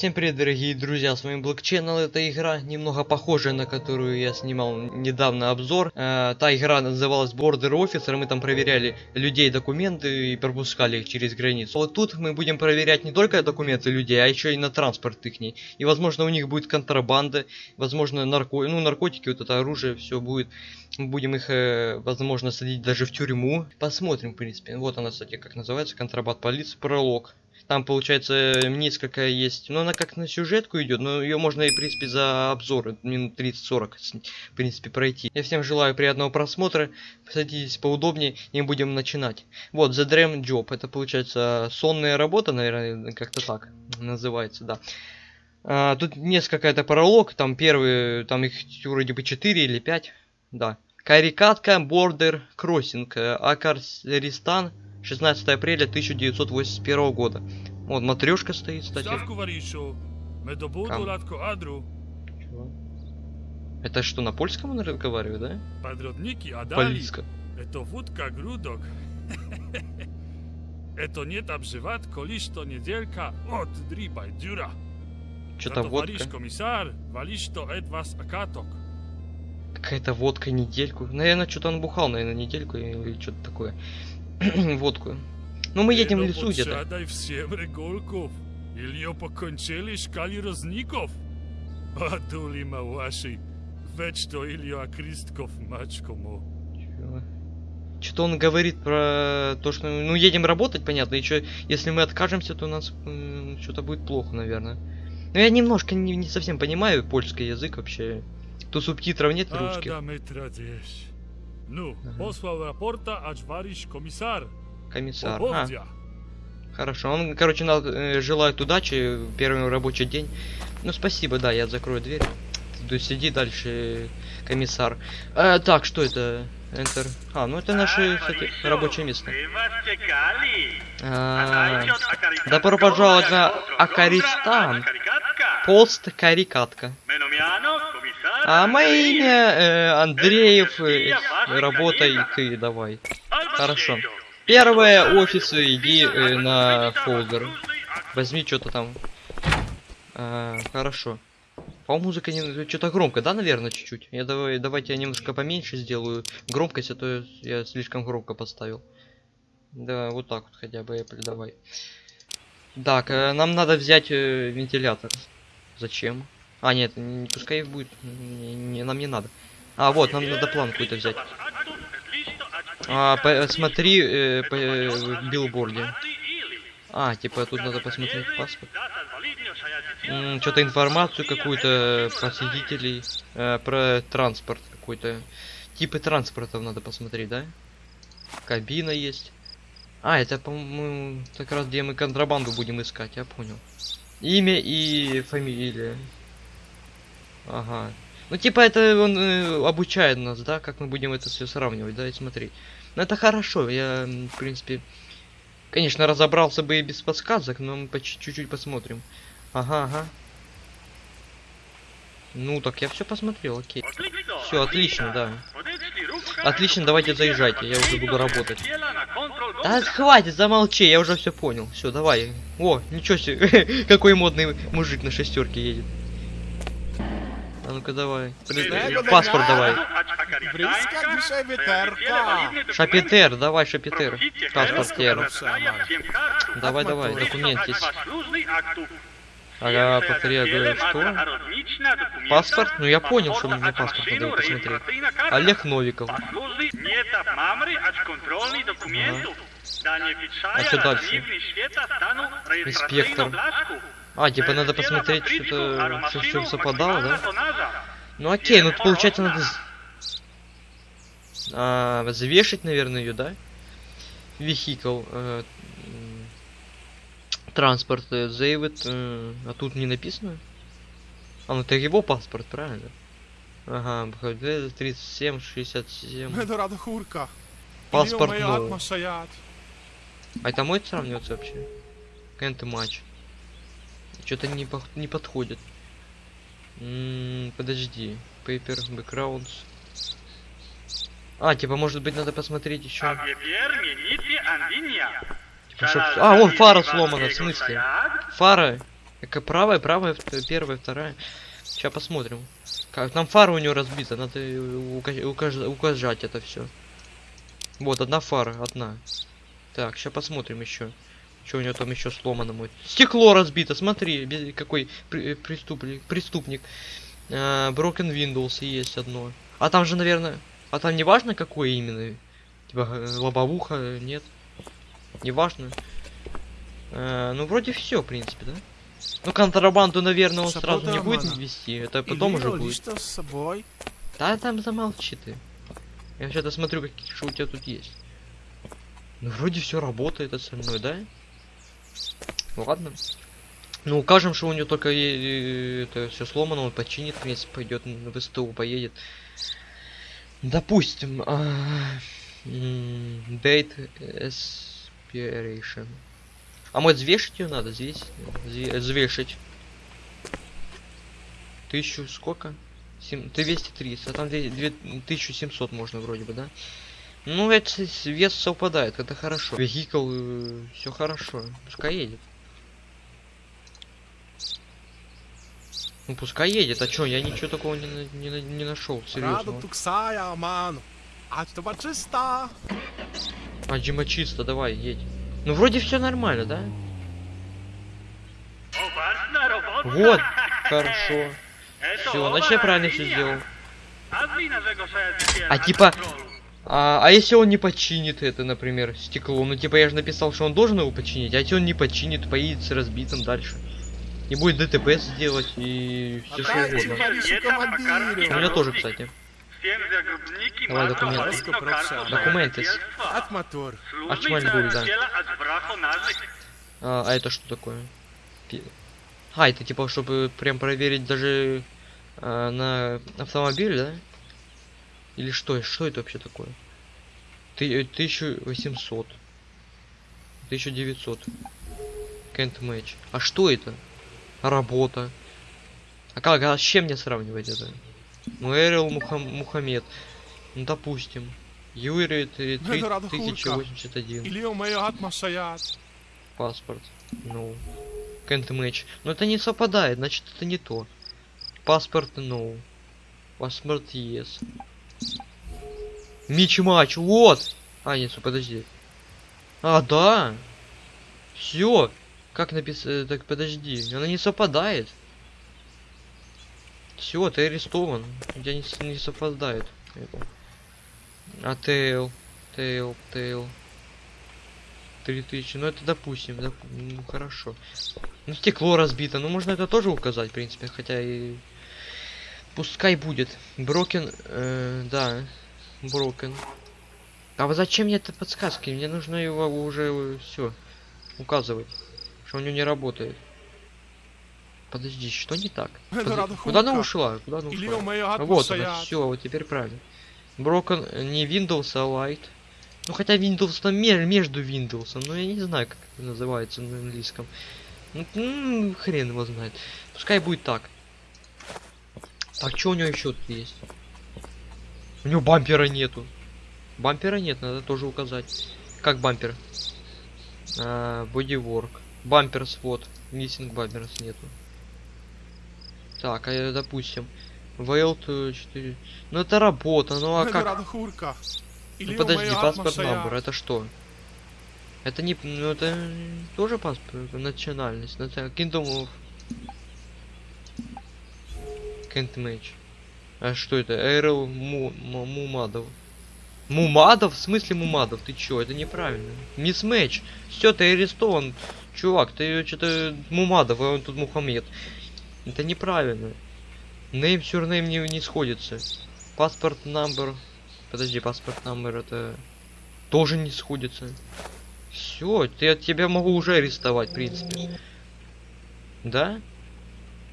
Всем привет, дорогие друзья, с вами Channel. Это игра, немного похожая на которую я снимал недавно обзор. Э, та игра называлась Border Officer, мы там проверяли людей документы и пропускали их через границу. Вот тут мы будем проверять не только документы людей, а еще и на транспорт их. И возможно у них будет контрабанда, возможно нарко... ну, наркотики, вот это оружие, все будет. Будем их, э, возможно, садить даже в тюрьму. Посмотрим, в принципе. Вот она, кстати, как называется, контрабанд полиции, пролог. Там, получается, несколько есть. Но она как на сюжетку идет, но ее можно и, в принципе, за обзор минут 30-40, в принципе, пройти. Я всем желаю приятного просмотра. Садитесь поудобнее и будем начинать. Вот, The Dream Job. Это, получается, сонная работа, наверное, как-то так называется, да. А, тут несколько это пролог, там первый, там их вроде бы 4 или 5, да. Карикатка, Border Crossing, Акарстан, 16 апреля 1981 года. Вот матрешка стоит, кстати. Чего? Это что, на польском он разговаривает, да? Полиска. Это вудка грудок. Это не обживать, коли что неделька от дрибай дюра. Что-то водка. комиссар, валишь то эт вас акаток. Какая-то водка недельку. Наверное, что-то он бухал, наверное, недельку или что-то такое. водку. Ну мы едем в лесу где-то. всем реголков. Ильё покончили шкали разников. А дули ма ваши. Ведь что Ильё Акристков мачкому. Что-то он говорит про то, что ну едем работать, понятно, и что, если мы откажемся, то у нас э, что-то будет плохо, наверное. Но я немножко не, не совсем понимаю польский язык вообще. То субтитров нет русских. Ну, ага. послал рапорта аж вариш комиссар. Комиссар. А. Хорошо, он, короче, на, э, желает удачи первый рабочий день. Ну, спасибо, да, я закрою дверь. Ты сиди дальше, комиссар. Э, так, что это? Enter. А, ну это наше, кстати, рабочее место. А, добро пожаловать на Акаристан. Пост Карикатка. А мое имя э, Андреев, э, работай ты давай. Хорошо. Первое, офисы, иди э, на фолдер. Возьми что-то там. А, хорошо. По музыка не что-то громко, да, наверное, чуть-чуть. Я давай, давайте я немножко поменьше сделаю громкость, а то я слишком громко поставил. Да, вот так вот хотя бы, Apple, давай. Так, э, нам надо взять э, вентилятор. Зачем? А, нет, не, пускай будет. Не, не, нам не надо. А, вот, нам надо план какой-то взять. А, смотри э, по э, билборде. А, типа тут надо посмотреть паспорт. Что-то информацию какую-то про свидетелей, э, про транспорт какой-то. Типы транспортов надо посмотреть, да? Кабина есть. А, это, по-моему, как раз где мы контрабанду будем искать, я понял. Имя и фамилия. Ага. Ну, типа, это он э, обучает нас, да, как мы будем это все сравнивать, да, и смотреть. Ну, это хорошо, я, в принципе, конечно, разобрался бы и без подсказок, но мы по чуть-чуть посмотрим. Ага, ага. Ну, так я все посмотрел, окей. Все, отлично, да. Отлично, давайте заезжайте, я уже буду работать. Да хватит, замолчи, я уже все понял. Все, давай. О, ничего себе, какой модный мужик на шестерке едет. А ну-ка давай. Паспорт давай. Шапитер, давай, Шапитер. Паспорт Давай, давай, документ есть. Ага, повтори, я говорю, что? Паспорт? Ну я понял, что мне паспорт надо посмотреть. Олег Новиков. Ага. А что дальше? Инспектор. А, типа надо посмотреть, что-то все, все совпадало, да? Ну окей, ну получается надо а, взвешить, наверное, ее, да? Вехикл. Э, транспорт э, заявит, э, а тут не написано? А, ну это его паспорт, правильно? Ага, 37, 67. Паспорт ну. А это мой сравниваться вообще? Кент матч. Что-то не, по не подходит. М -м, подожди. Paper backgrounds. А, типа, может быть, надо посмотреть еще. Типа, чтоб... А, вон фара сломана, в смысле? Фара? Как правая, правая, первая, вторая. Сейчас посмотрим. Как там фара у него разбита, надо ука- укаж- указать это все. Вот, одна фара, одна. Так, сейчас посмотрим еще. Что у него там еще сломано будет. Стекло разбито, смотри, какой при- преступник. преступник. А, Broken Windows есть одно. А там же, наверное... А там не важно, какое именно? Типа э, лобовуха, нет? Не важно. А, ну, вроде все, в принципе, да? Ну, контрабанду, наверное, он сразу не будет вести. Это потом уже будет. что с собой? Да, там замолчи ты. Я сейчас досмотрю, какие что у тебя тут есть. Ну, вроде все работает остальное, да? Ладно. Ну, укажем, что у него только э, это все сломано, он починит, в принципе, пойдет в СТУ, поедет. Допустим, а, date expiration. А может взвешить ее надо здесь? Зве- Взвешить. Тысячу сколько? Сем- 230, а там две- две- 1700 можно вроде бы, да? Ну, это вес совпадает, это хорошо. Вехикл, все хорошо, пускай едет. Ну, пускай едет, а чё, я ничего такого не, на- не, на- не нашел, серьезно. А что? А, Джима чисто, давай, едь. Ну, вроде все нормально, да? Вот, хорошо. Все, значит я правильно все сделал. А типа, а, а если он не починит это, например, стекло? Ну, типа, я же написал, что он должен его починить, а если он не починит, поедет с разбитым дальше. Не будет ДТП сделать и все что угодно. У меня тоже, кстати. Давай документы. Документы. Атматор. Ачмальгуль, да. А, а это что такое? А, это типа, чтобы прям проверить даже а, на автомобиль, да? Или что? Что это вообще такое? Ты, 1800. 1900. Can't match. А что это? Работа. А как, а с чем мне сравнивать это? Ну, Эрил Мухам- Мухаммед. Ну, допустим. Юрий три- три- Ну, рада хурка. 1081. Или у моего атмашаят. Паспорт. Ну. Can't match. Но это не совпадает, значит это не то. Паспорт no. Паспорт yes. Мич матч, вот! А, нет, подожди. А, да! Все! Как написано? Так, подожди. Она не совпадает. Все, ты арестован. У тебя не, не совпадает. А тейл, тейл, тейл. 3000, ну это допустим, доп- ну хорошо. Ну стекло разбито, ну можно это тоже указать, в принципе, хотя и... Пускай будет. Брокен, э, да, брокен. А вот зачем мне это подсказки? Мне нужно его уже все указывать, что у него не работает. Подожди, что не так? Подожди, Куда она ушла? Куда она ушла? Вот она, все, вот теперь правильно. Broken э, не Windows, а Light. Ну хотя Windows там ме- между Windows, но я не знаю, как это называется на английском. Ну, хрен его знает. Пускай будет так. Так, что у него еще тут есть? У него бампера нету. Бампера нет, надо тоже указать. Как бампер? А, bodywork. Бамперс, вот. Missing бамперс нету. Так, а допустим. Veiled 4. Ну это работа, ну а Это как? Ну подожди, паспорт number, это что? Это не, ну это тоже паспорт, национальность, наци- Kingdom of Can't match. А что это? Эрл Му- Му- Мумадов. Мумадов? В смысле Мумадов? Ты чё? Это неправильно. Мисс Мэч. Все, ты арестован. Чувак, ты что-то Мумадов, а он тут Мухаммед. Это неправильно. Name surname не, не сходится. Паспорт number. Подожди, паспорт номер это тоже не сходится. Все, я тебя могу уже арестовать, в принципе. Да?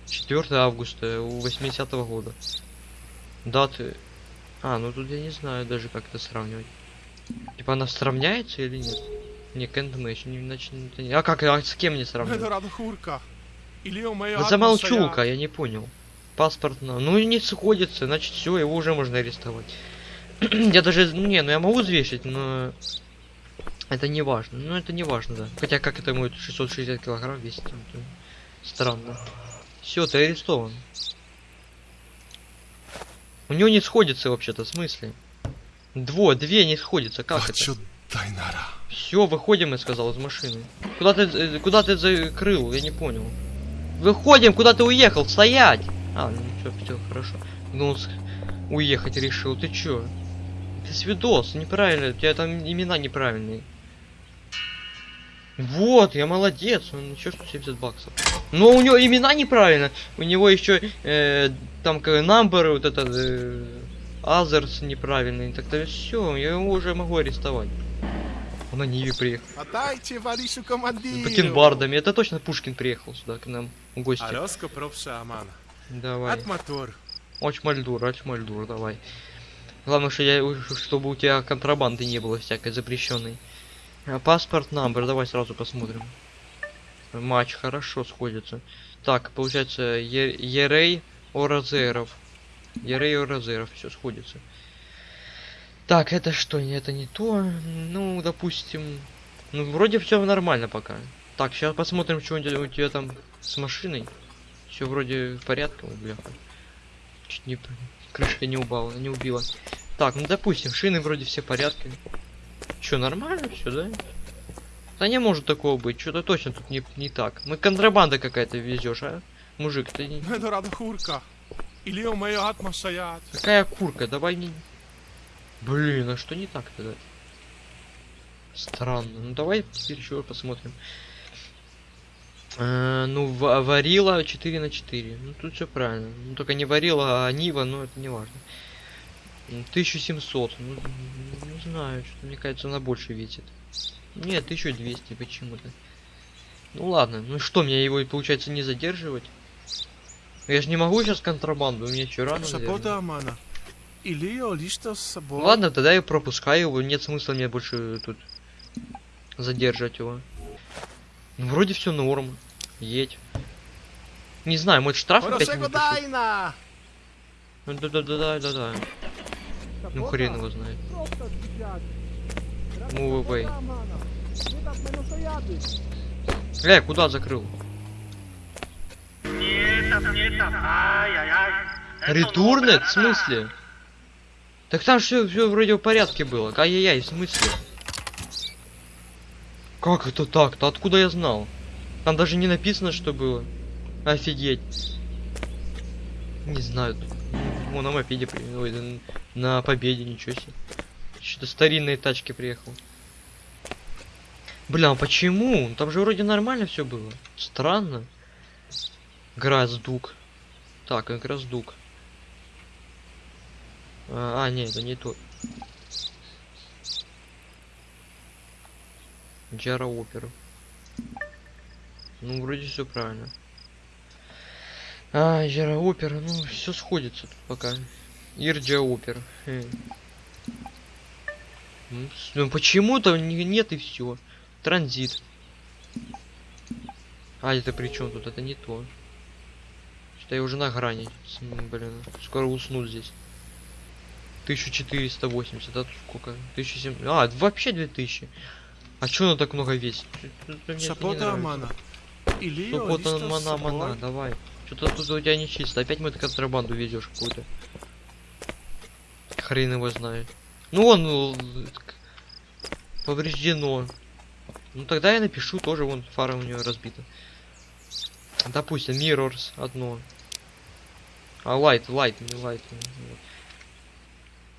4 августа у 80 -го года. Даты. А, ну тут я не знаю даже как это сравнивать. Типа она сравняется или нет? Не, can't match, не, не- А как, а с кем Это сравнивать? Да замолчу-ка, я не понял. Паспорт на... Ну не сходится, значит все, его уже можно арестовать. я даже, ну не, ну я могу взвешить, но это не важно. Ну это не важно, да. Хотя как это будет 660 килограмм весит? там, то Странно. Все, ты арестован. У него не сходится вообще-то, в смысле? Дво, две не сходится, как это? Очо Дайнара. Все, выходим, я сказал, из машины. Куда ты, э, куда ты закрыл? Я не понял. Выходим, куда ты уехал? Стоять! А, ну все, все, хорошо. Ну, уехать решил. Ты чё? Ты свидос, неправильно, у тебя там имена неправильные. Вот, я молодец, он еще 170 баксов. Но у него имена неправильно. У него еще э, там как number, вот это э, others неправильный. Так-то все, я его уже могу арестовать. Он на Ниве приехал. Отдайте Варишу С командиру. бакенбардами. Это точно Пушкин приехал сюда к нам в гости. Ароско пропша Амана. Давай. Атматур. Очмальдур, очмальдур, давай. Главное, что я, чтобы у тебя контрабанды не было всякой запрещенной. А, Паспорт номер, давай сразу посмотрим. Матч хорошо сходится. Так, получается, Ерей Оразеров. Ерей Оразеров, все сходится. Так, это что? Не- Это не то. Ну, допустим. Ну, вроде все нормально пока. Так, сейчас посмотрим, что у тебя, у тебя там с машиной. Все вроде в порядке, Ой. Чуть не крышка не упала, не убила. Так, ну допустим, шины вроде все в порядке. Че, нормально все, да? Да не может такого быть, что-то точно тут не, не так. Мы контрабанда какая-то везешь, а? Мужик, ты не... Какая курка, давай не... Блин, а что не так тогда? Странно. Ну давай теперь еще посмотрим. Э, ну, ва- варила 4 на 4. Ну тут все правильно. Ну только не варила, а Нива, но это не важно. М, 1700. Ну, не знаю, что мне кажется, она больше весит. Нет, 1200 почему-то. Ну ладно, ну что, мне его, получается, не задерживать? Я же не могу сейчас контрабанду, у меня что, рано? Свобода Амана. Илио лишто с собой. Ладно, тогда я пропускаю его, нет смысла мне больше тут задержать его. Ну, вроде все норм. Едь. Не знаю, может штраф опять. Ну, Да-да-да-да-да. Ну хрен его знает. Move away. Э, куда закрыл? Ретурнет? В смысле? Так там все, все вроде в порядке было. Ай-яй-яй, в смысле? Как это так-то? Откуда я знал? Там даже не написано, что было. Офигеть. Не знаю. Вон на мопеде при... Ой, на победе, ничего себе. Что-то старинные тачки приехал. Бля, а почему? Там же вроде нормально все было. Странно. Гроздук. Так, и Гроздук. А, а, не, это не тот. Джара Опер. Ну, вроде все правильно. А, Джара Опер, ну, все сходится тут пока. Ирджа Опер. Хм. Ну, Ну, почему-то не- нет и все. Транзит. А, это при чем тут? Это не то. Что я уже на грани. Блин, скоро усну здесь. 1480, а тут сколько? 1700. А, вообще 2000. А чё она так много весит? Нравится. Амана. Илио Ну вот лишто он, с мана, мана, собой. давай. Что-то тут у тебя не чисто. Опять мы контрабанду везешь какую-то. Хрен его знает. Ну он к- повреждено. Ну тогда я напишу тоже, вон фара у него разбита. Допустим, Mirrors одно. А Light, Light, не Light.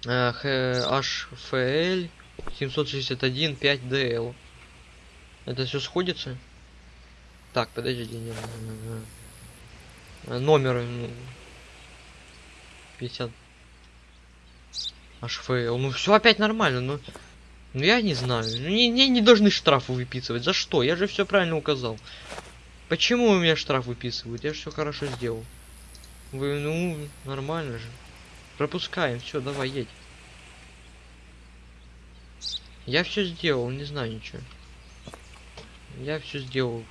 HFL 761 5DL. Это все сходится? Так, подожди, не, не, не, не. А, Номер м, 50. HFL. Ну все опять нормально, но. Ну я не знаю. Ну, Не, не, не должны штрафы выписывать. За что? Я же все правильно указал. Почему у меня штраф выписывают? Я же все хорошо сделал. Вы, ну, нормально же. Пропускаем, все, давай, едь. Я все сделал, не знаю ничего. Я все сделал.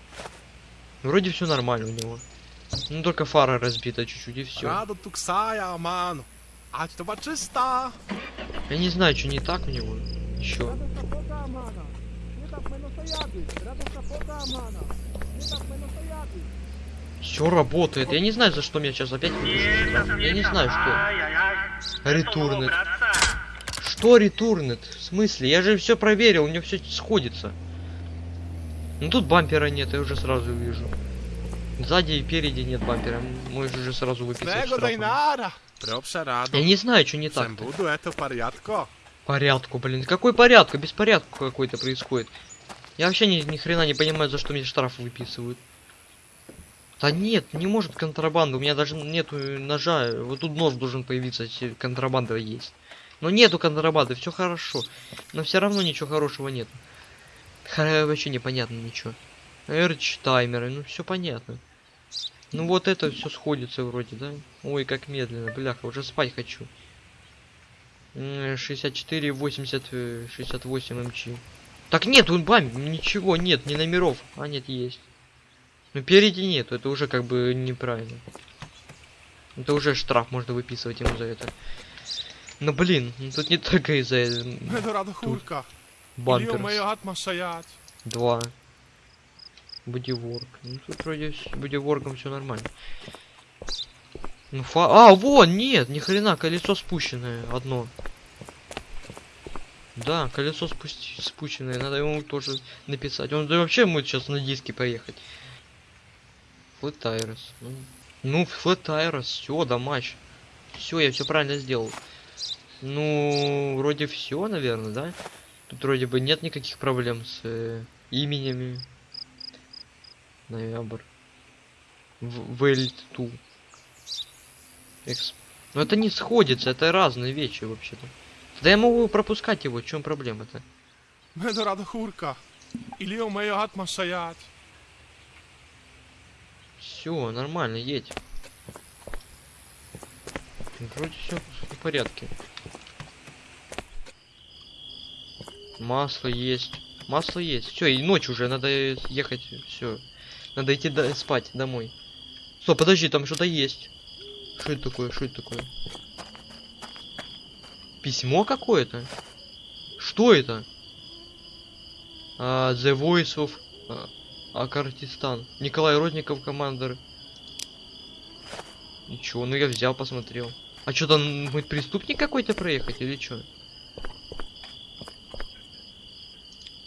Вроде все нормально у него. Ну только фара разбита чуть-чуть и все. Радо туксая Аману. Ать чиста. Я не знаю, что не так у него. Еще. Все работает. Я не знаю, за что меня сейчас опять выпишут штраф. Я не знаю, что. Ретурнет. Что ретурнет? В смысле? Я же все проверил, у меня все сходится. Ну тут бампера нет, я уже сразу вижу. Сзади и впереди нет бампера. Можешь уже сразу выписать. Я не знаю, что не так. Всем буду это порядко. Порядку, блин. Какой порядку? Беспорядку какой-то происходит. Я вообще ни, ни хрена не понимаю, за что мне штраф выписывают. Да нет, не может контрабанда. У меня даже нету ножа. Вот тут нож должен появиться, если контрабанда есть. Но нету контрабанды, все хорошо. Но все равно ничего хорошего нет. Вообще непонятно ничего. Эрч таймеры, ну все понятно. Ну вот это все сходится вроде, да? Ой, как медленно, бляха, уже спать хочу. М, 64, 80, э, 68 МЧ. Так нет, он бам, ничего нет, ни номеров. А нет, есть. Ну впереди нет, это уже как бы неправильно. Это уже штраф можно выписывать ему за это. Но блин, ну тут не только из-за э, hat masajat. Два. Бодиворк. Ну тут вроде с бодиворком все нормально. Ну фа... А, вон, нет, ни хрена, колесо спущенное, одно. Да, колесо спусти... спущенное, надо ему тоже написать. Он да вообще может сейчас на диске поехать. Tires. Ну, ну tires, все, да матч. Все, я все правильно сделал. Ну, вроде все, наверное, да? Тут вроде бы нет никаких проблем с э, именями. Ноябрь. Вэльту. Экс. Но это не сходится, это разные вещи вообще-то. Да я могу пропускать его, в чем проблема-то? Medo rado chulka. Iliyo majo hat masajat. Все, нормально, едь. Вроде все в порядке. Масло есть. Масло есть. Все, и ночь уже, надо ехать. Все. Надо идти до- спать домой. Стоп, подожди, там что-то есть. Что это такое? Что это такое? Письмо какое-то? Что это? А, The Voice of а, Акартистан. Николай Родников, командир. Ничего, ну я взял, посмотрел. А что там, мы преступник какой-то проехать или что?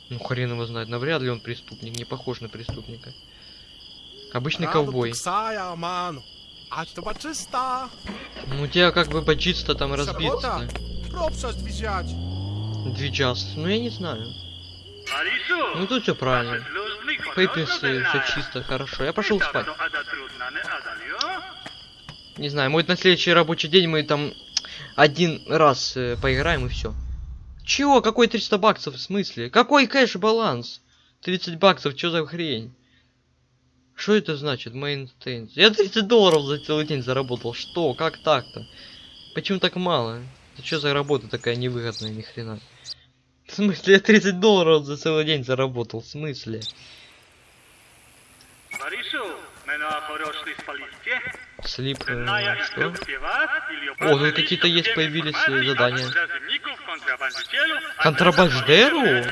Ну хрен его знает, навряд ли он преступник, не похож на преступника. Обычный ковбой. baczysta. Ну у тебя как бы бочиц-то там dwiziać. Двичас. Ну я не знаю. Ну тут все правильно. Пейпис все чисто, хорошо. Я пошел спать. Не знаю, может на следующий рабочий день мы там один раз э, поиграем и все. Чего? Какой 300 баксов? В смысле? Какой кэш-баланс? 30 баксов, что за хрень? Что это значит? Maintains. Я 30 долларов за целый день заработал. Что? Как так-то? Почему так мало? Это что за работа такая невыгодная, ни хрена? В смысле, я 30 долларов за целый день заработал? В смысле? Слип, э, что? О, тут какие-то есть появились э, задания. Контрабандеру?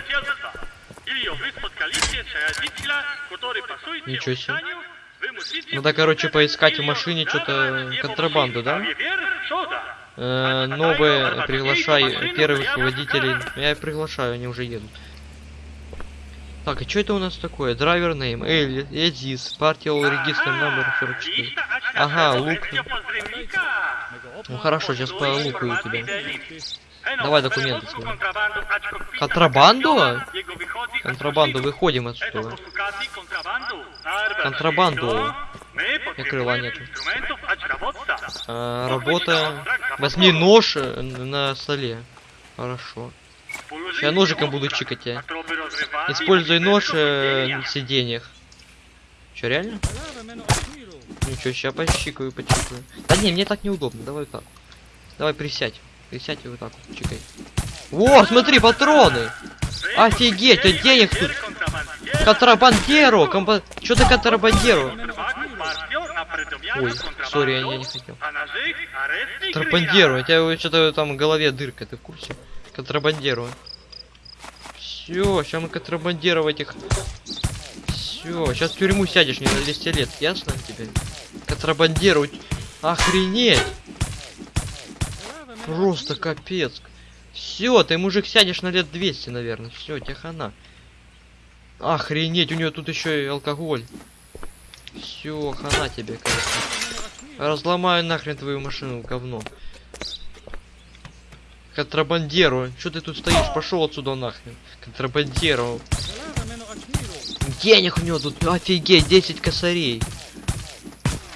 Ничего себе. Надо, короче, поискать в машине что-то контрабанду, да? Э, новые, приглашай первых водителей. Я приглашаю, они уже едут. Так, а что это у нас такое? Драйвер Эль, Эдис, партия регистр номер 44. Ага, лук. Ну хорошо, сейчас полукаю тебя. Давай документы свои. Контрабанду? Контрабанду, выходим отсюда. Контрабанду. И крыла нету. А, работа. Возьми нож э, на столе. Хорошо. Я ножиком буду чикать тебя. Используй нож э, на сиденьях. Че, реально? Ничего, сейчас пощикаю, почикаю. Да не, мне так неудобно, давай так. Давай присядь. И вот так вот чикай. О, смотри, патроны! Офигеть, а денег тут! Контрабандеру! Комба... Чё ты контрабандеру? Ой, сори, я не хотел. Контрабандеру, у тебя что-то там в голове дырка, ты в курсе? Контрабандеру. Все, сейчас мы контрабандировать их. Все, сейчас в тюрьму сядешь не на 200 лет, ясно тебе? Контрабандируют. Охренеть! Просто капец. Все, ты мужик сядешь на лет 200, наверное. Все, тебе хана. Охренеть, у нее тут еще и алкоголь. Все, хана тебе, конечно. Разломаю нахрен твою машину, говно. Контрабандеру. Что ты тут стоишь? Пошел отсюда нахрен. Контрабандеру. Денег у него тут, офигеть, 10 косарей.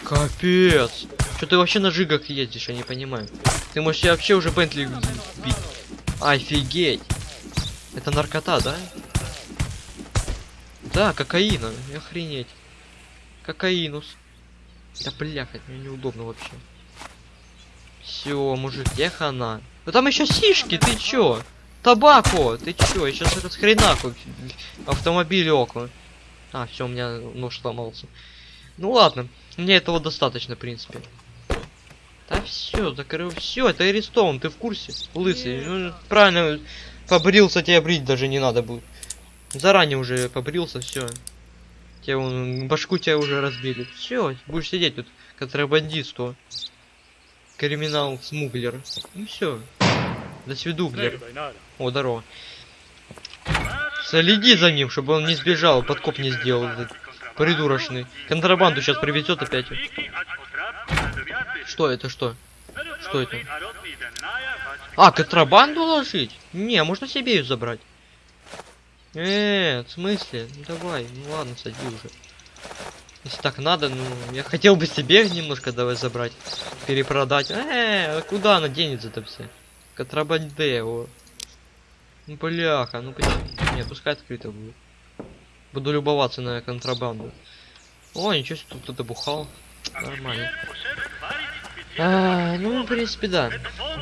Капец. Что ты вообще на жигах ездишь, я не понимаю. Ты можешь вообще уже Бентли бить. Офигеть. Это наркота, да? Да, кокаина. Охренеть. Кокаинус. Да бляха, мне неудобно вообще. Все, мужик, где хана? Ну там еще сишки, ты чё? Табако, ты чё? Я сейчас этот хренаху автомобиль окна. А, все, у меня нож сломался. Ну ладно, мне этого достаточно, в принципе. Да все, закрыл. Все, это арестован, ты в курсе? Лысый. Ну, правильно, побрился, тебе брить даже не надо будет. Заранее уже побрился, все. Тебе вон, башку тебя уже разбили. Все, будешь сидеть тут, контрабандисту. Криминал смуглер. Ну все. До свидуглер. О, здорово. Следи за ним, чтобы он не сбежал, подкоп не сделал. Этот придурочный. Контрабанду сейчас привезет опять. Что это, что? Что это? А, контрабанду ложить? Не, можно себе ее забрать. Э, в смысле? Ну давай, ну ладно, сади уже. Если так надо, ну, я хотел бы себе немножко давай забрать. Перепродать. Э, а куда она денется-то все? Контрабандео. Ну, бляха, ну почему? Нет, пускай открыто будет. Буду любоваться на контрабанду. О, ничего себе, тут кто-то бухал. Нормально. А, ну, в принципе, да.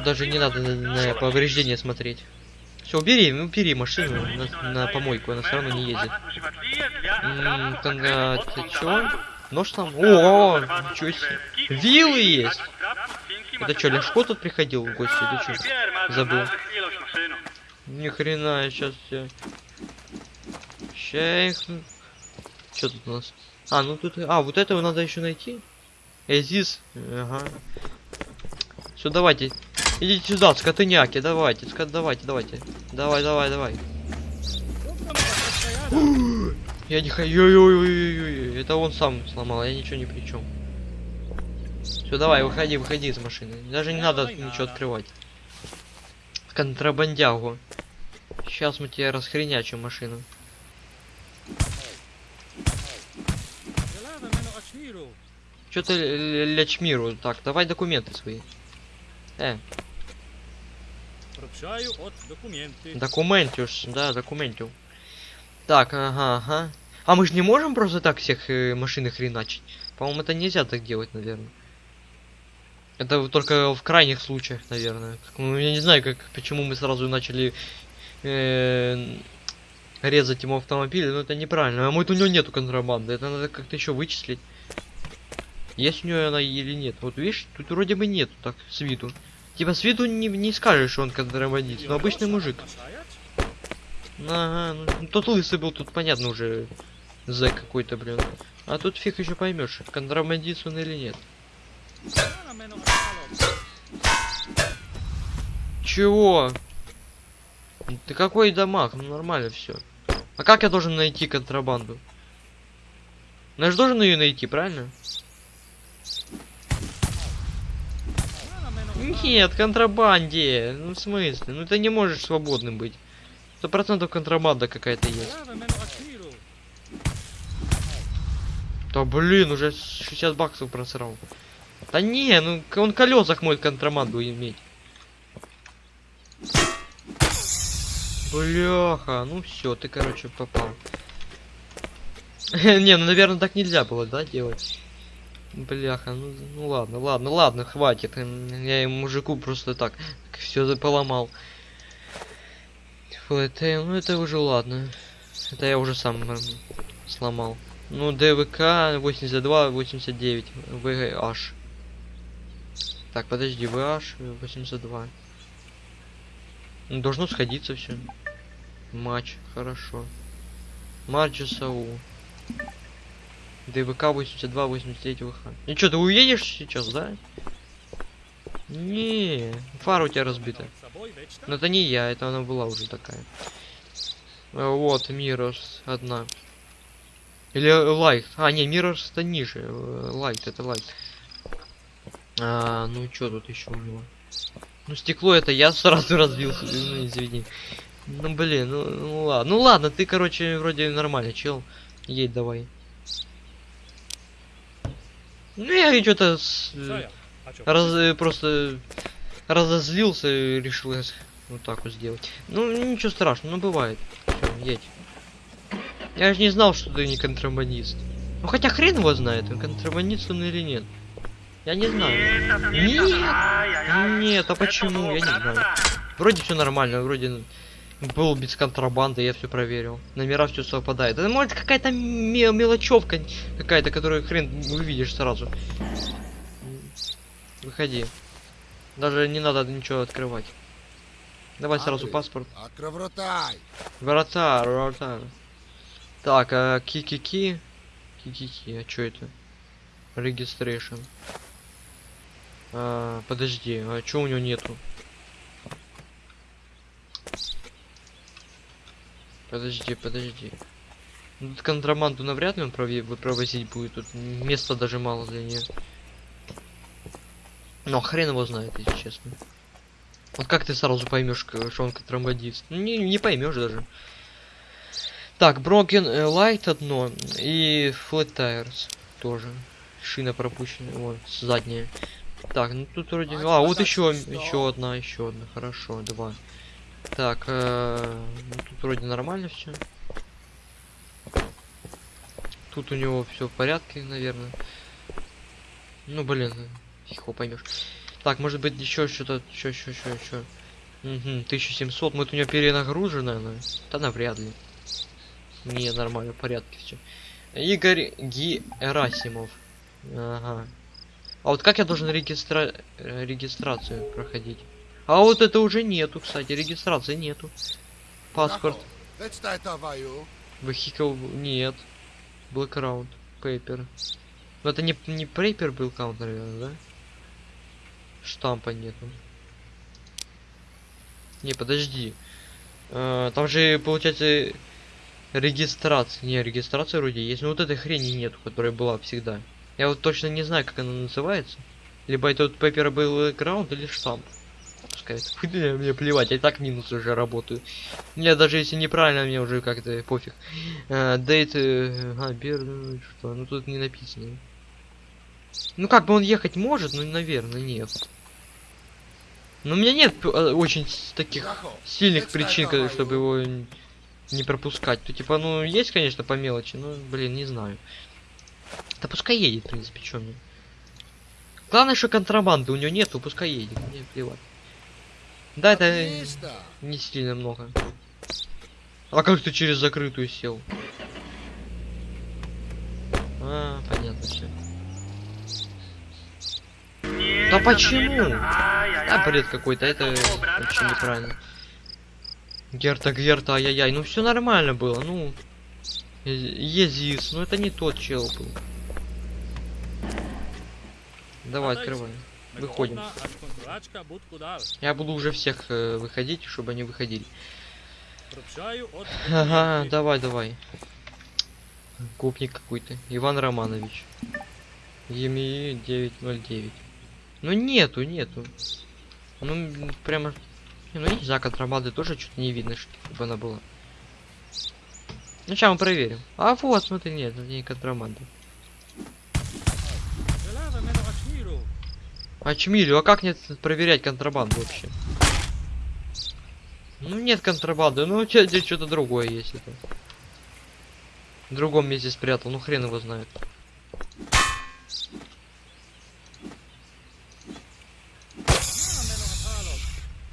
Даже не надо на, на повреждения смотреть. Все, убери, ну, убери машину на, на помойку, она все равно не ездит. М -м, чё? Нож там? О, ничего себе. Вилы есть! Это что, Лешко тут приходил в гости или что? Забыл. Ни хрена, я сейчас все. Ща Что тут у нас? А, ну тут... А, вот этого надо еще найти. Эзис. Ага. Все, давайте. Идите сюда, скотыняки, давайте, скот, давайте, давайте. Давай, давай, давай. Я не хочу. Это он сам сломал, я ничего не при чем. Все, давай, выходи, выходи из машины. Даже не надо ничего открывать. Контрабандягу. Сейчас мы тебе расхренячим машину. Что ты лячмиру? Так, давай документы свои. Э. Документюш, да, документю. Так, ага, ага. А мы же не можем просто так всех э, машины хреначить? По-моему, это нельзя так делать, наверное. Это только в крайних случаях, наверное. Ну, я не знаю, как, почему мы сразу начали э, резать ему автомобиль, но это неправильно. А может у него нету контрабанды, это надо как-то еще вычислить. Есть у нее она или нет. Вот видишь, тут вроде бы нету так, с виду. Типа с виду не, не скажешь, что он контрабандист, но обычный мужик. Ага, ну, тот лысый был, тут понятно уже зэк какой-то, блин. А тут фиг еще поймешь, контрабандист он или нет. Чего? Ты какой дамаг? Ну нормально все. А как я должен найти контрабанду? Ну, я же должен ее найти, правильно? Нет, контрабанде. Ну, в смысле? Ну, ты не можешь свободным быть. Сто процентов контрабанда какая-то есть. Да блин, уже 60 баксов просрал. Да не, ну он колесах может контрабанду иметь. Бляха, ну все, ты, короче, попал. не, ну, наверное, так нельзя было, да, делать? Бляха, ну, ну ладно, ладно, ладно, хватит. Я им мужику просто так все поломал. ФЛТ, ну это уже ладно. Это я уже сам сломал. Ну, ДВК 82, 89, VH. Так, подожди, VH 82. Ну, должно сходиться все. Матч, хорошо. Матч САУ. ДВК 82, 83 ВХ. И что, ты уедешь сейчас, да? Не, фара у тебя разбита. Но это не я, это она была уже такая. А, Вот, Мирос одна. Или лайт. А, не, Мирос это ниже. э, Лайт, это лайт. А, ну что тут еще у него? Ну стекло это я сразу разбился, ну извини. Ну блин, ну, ну ладно. Ну ладно, ты, короче, вроде нормальный чел. Едь давай. Ну я что-то с- А раз, э, просто разозлился и решил вот так вот сделать. Ну ничего страшного, ну бывает. Всё, едь. Я же не знал, что ты не контрабандист. Ну хотя хрен его знает, он контрабандист он или нет. Я не знаю. Нет! Нет, а почему? Я не знаю. Вроде все нормально, вроде был без контрабанды, я все проверил. Номера все совпадает. Это может какая-то ме- мелочевка какая-то, которую хрен увидишь сразу. Выходи. Даже не надо ничего открывать. Давай сразу Андрей. паспорт. Акровротай! Врата, врата. Так, а ки-ки-ки. Ки-ки-ки, а чё это? Registration. А, подожди, а чё у него нету? Подожди, подожди. Ну, Тут контрабанду навряд ли он провозить будет. Тут места даже мало для нее. Но хрен его знает, если честно. Вот как ты сразу поймешь, что он контрабандист? Ну, Не, не поймешь даже. Так, Broken э, Light одно и Flat Tires тоже. Шина пропущена, вот, задняя. Так, ну тут вроде... А, А, вот еще, еще одна, еще одна, хорошо, два. Так, э, ну, тут вроде нормально все. Тут у него все в порядке, наверное. Ну, блин, его поймешь. Так, может быть еще что-то, еще, еще, еще, еще. Угу, 1700, может у него перенагружено, наверное? Да навряд ли. Не, нормально, в порядке все. Игорь Герасимов. Ага. А вот как я должен регистра... э, регистрацию проходить? А вот это уже нету, кстати, регистрации нету. Паспорт, вехикл нет. Блэкграунд, пейпер. Но это не, не пейпер был каунт, наверное, да? Штампа нету. Не, подожди. Э, там же, получается, регистрация. Не, регистрация вроде есть. Но вот этой хрени нету, которая была всегда. Я вот точно не знаю, как она называется. Либо это вот пейпер был граунд или штамп. Пускай мне, мне плевать, я так минус уже работаю. Мне даже если неправильно, мне уже как-то пофиг. Дейт, а, бер, ну, что, ну тут не написано. Ну как бы он ехать может, ну наверное нет. Но у меня нет э, очень таких сильных причин, чтобы его не пропускать. То типа, ну есть, конечно, по мелочи, но, блин, не знаю. Да пускай едет, в принципе, чё мне. Главное, что контрабанды у него нету, пускай едет, мне плевать. Да, это не сильно много. А как ты через закрытую сел? А, понятно все. Да почему? Да, бред какой-то, это вообще неправильно. Герта, Герта, ай-яй-яй, ну все нормально было, ну. Езис, ну это не тот чел был. Давай, открывай. Выходим. Я буду уже всех э, выходить, чтобы они выходили. Ага, давай, давай. Гопник какой-то. Иван Романович. ЕМИ 909. Ну нету, нету. Ну прямо. Ну не знаю, контрабанды тоже что-то не видно, чтобы она была. Ну сейчас мы проверим. А вот, смотри, нет, это не контрабанда. А чмилю, а как нет проверять контрабанду вообще? Ну нет контрабанды, ну у тебя здесь что-то другое есть это. В другом месте спрятал, ну хрен его знает.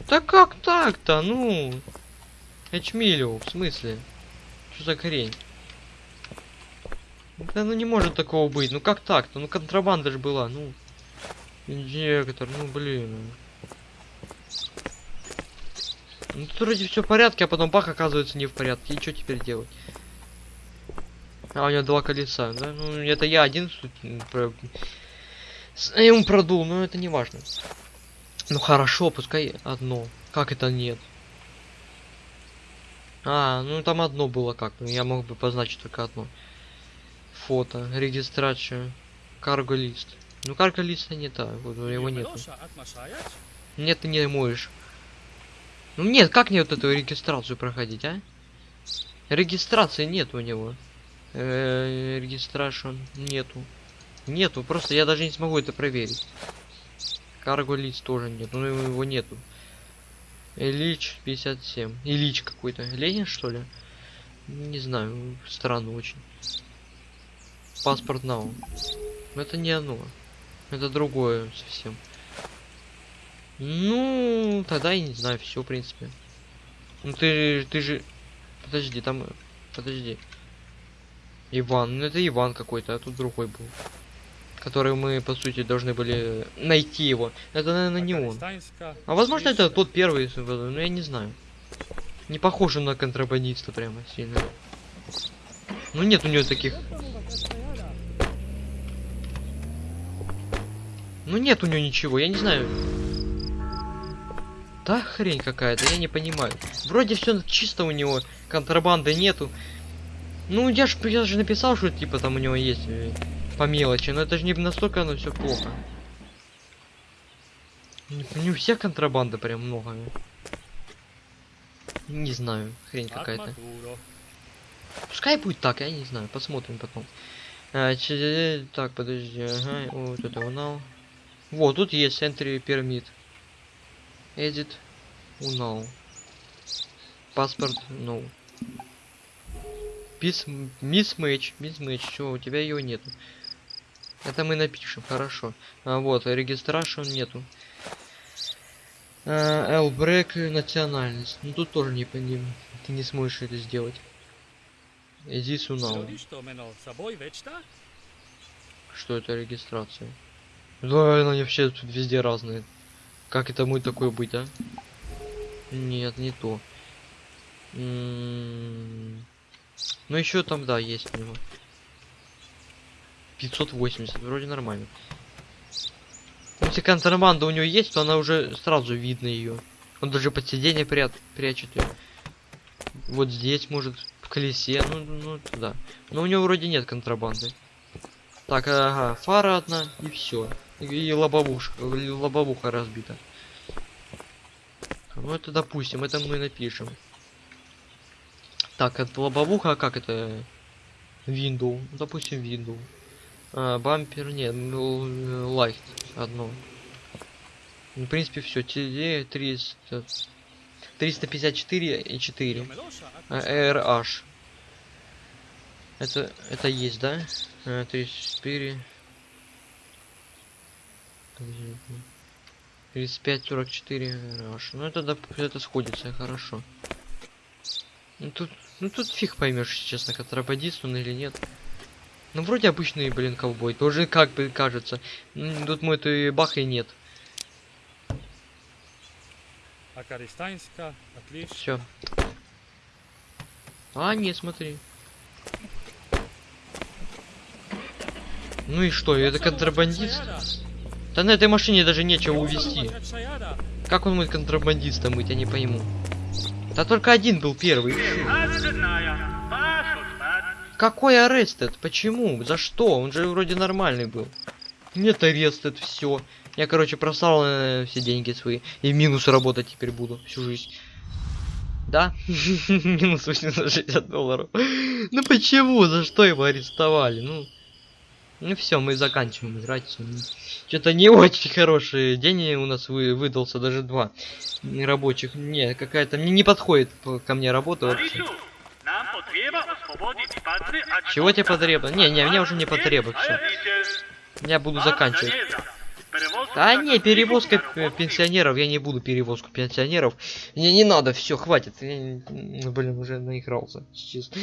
Да как так-то, ну? Эчмилю, в смысле? Что за хрень? Да ну не может такого быть, ну как так-то? Ну контрабанда же была, ну. Инжектор, ну блин. Ну тут вроде все в порядке, а потом бах оказывается не в порядке. И что теперь делать? А, у него два колеса, да? Ну, это я один про- ему продул, но это не важно. Ну хорошо, пускай одно. Как это нет? А, ну там одно было как. Ну, я мог бы позначить только одно. Фото, регистрацию, карго лист. Ну карго листа не так, вот его нету. Нет, ты не можешь. Ну нет, как мне вот эту регистрацию проходить, а? Регистрации нет у него. Э, Регистрашн нету. Нету, просто я даже не смогу это проверить. Карго лист тоже нет, ну его нету. Ильич 57. Ильич какой-то. Ленин что ли? Не знаю, странно очень. Паспорт нау. Но это не оно. Это другое совсем. Ну, тогда я не знаю, все, в принципе. Ну ты, ты же... Подожди, там... Подожди. Иван, ну это Иван какой-то, а тут другой был. Который мы, по сути, должны были найти его. Это, наверное, не он. А возможно, это тот первый, ну я не знаю. Не похоже на контрабандиста прямо сильно. Ну нет у него таких. Ну нет у него ничего, я не знаю. Да хрень какая-то, я не понимаю. Вроде все чисто у него, контрабанды нету. Ну я ж, я же написал, что типа там у него есть э, по мелочи, но это же не настолько оно все плохо. Не, не у всех контрабанды прям много. Не знаю, хрень какая-то. Пускай будет так, я не знаю, посмотрим потом. А, че- так, подожди, ага, вот это унал. Вот, тут есть entry permit. Edit, унал. Паспорт, no. Мисс-мэч, мисс-мэч, все, у тебя его нету. Это мы напишем, хорошо. А, вот, регистрашн нету. Элбрек национальность. Ну тут тоже не ним. Ты не сможешь это сделать. Иди сюда. Что это регистрация? Да, они вообще тут везде разные. Как это мой такой быть, а? Нет, не то. М, Ну еще там, да, есть у него. 580, вроде нормально. Если контрабанда у него есть, то она уже сразу видно ее. Он даже под сиденье прят, прячет ее. Вот здесь, может, в колесе, ну, ну, это да. Но у него вроде нет контрабанды. Так, ага, фара одна, и все. И, лобовушка, лобовуха разбита. Ну это допустим, это мы напишем. Так, это лобовуха, а как это? Ну, допустим, window. А, бампер, нет, ну, лайт одно. Ну, в принципе, все. TD 300, 354 и 4. А, RH. Это, это есть, да? А, 34. 35, 44 RH. Ну, это, доп- это сходится, хорошо. Ну, тут, ну, тут фиг поймешь, честно, контрабандист он или нет. Ну, вроде обычный, блин, ковбой. Тоже как бы кажется. М, Тут мой то бах и нет. Акаристанска, отлично. Все. А, не, смотри. Ну и что, это контрабандист? Да на этой машине даже нечего увезти. Как он будет контрабандистом быть, я не пойму. Да только один был первый. Какой арестед? Почему? За что? Он же вроде нормальный был. Нет арестед, все. Я, короче, просрал э, все деньги свои. И в минус работать теперь буду всю жизнь. Да? Минус 860 долларов. Ну почему? За что его арестовали? Ну. Ну все, мы заканчиваем играть. Что-то не очень хороший день у нас вы, выдался, даже два рабочих. Не, какая-то мне не подходит по- ко мне работа вообще. Чего тебе потребно? Не, не, мне уже не потребно, все. Я буду заканчивать. Да не, перевозка пенсионеров, я не буду перевозку пенсионеров. Мне не надо, все, хватит. Я, м, блин, уже наигрался. честно.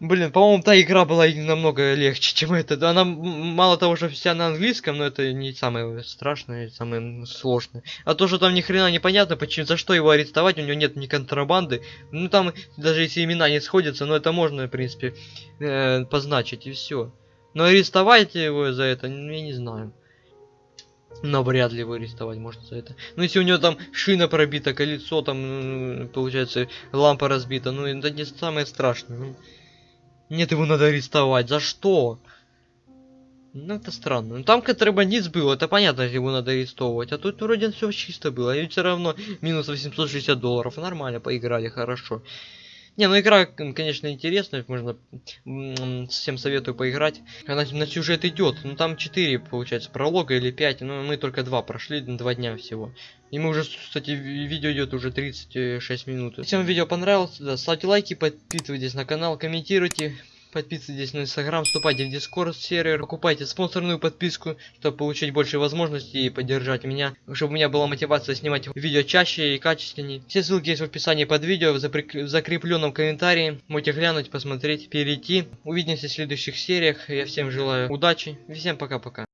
Блин, по-моему, та игра была намного легче, чем эта. Она мало того, что вся на английском, но это не самое страшное, самое сложное. А то, что там ни хрена непонятно, почему, за что его арестовать, у него нет ни контрабанды. Ну там, даже если имена не сходятся, но это можно, в принципе, э, позначить, и все. Но арестовать его за это, ну, я не знаю. Но вряд ли его арестовать можно за это. Ну, если у него там шина пробита, колесо там, получается, лампа разбита, ну, это не самое страшное. ну. Нет, его надо арестовать. За что? Ну, это странно. Ну, там контрабандист был, это понятно, его надо арестовывать. А тут вроде все чисто было. И все равно минус 860 долларов. Нормально, поиграли, хорошо. Не, ну игра, конечно, интересная, можно всем советую поиграть. Она на сюжет идет, ну там 4, получается, пролога или 5, но мы только 2 прошли, 2 дня всего. И мы уже, кстати, ви- видео идет уже 36 минут. Если вам видео понравилось, да, ставьте лайки, подписывайтесь на канал, комментируйте. Подписывайтесь на инстаграм, вступайте в дискорд сервер, покупайте спонсорную подписку, чтобы получить больше возможностей и поддержать меня, чтобы у меня была мотивация снимать видео чаще и качественнее. Все ссылки есть в описании под видео, в запрек- в закрепленном комментарии. Можете глянуть, посмотреть, перейти. Увидимся в следующих сериях. Я всем желаю удачи всем пока-пока.